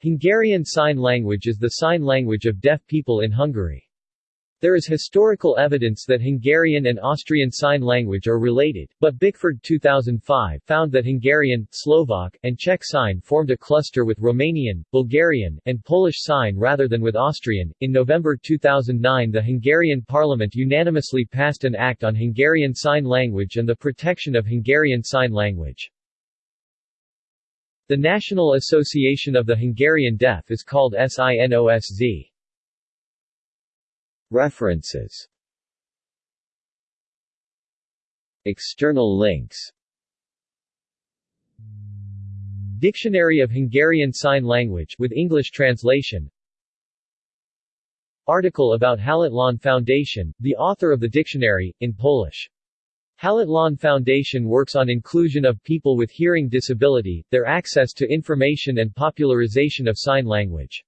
Hungarian Sign Language is the sign language of deaf people in Hungary. There is historical evidence that Hungarian and Austrian Sign Language are related, but Bickford 2005 found that Hungarian, Slovak, and Czech Sign formed a cluster with Romanian, Bulgarian, and Polish Sign rather than with Austrian. In November 2009, the Hungarian parliament unanimously passed an act on Hungarian Sign Language and the protection of Hungarian Sign Language. The National Association of the Hungarian Deaf is called SINOSZ. References External links Dictionary of Hungarian Sign Language with English translation Article about Hallatlan Foundation, the author of the dictionary, in Polish. Hallatlan Foundation works on inclusion of people with hearing disability, their access to information and popularization of sign language.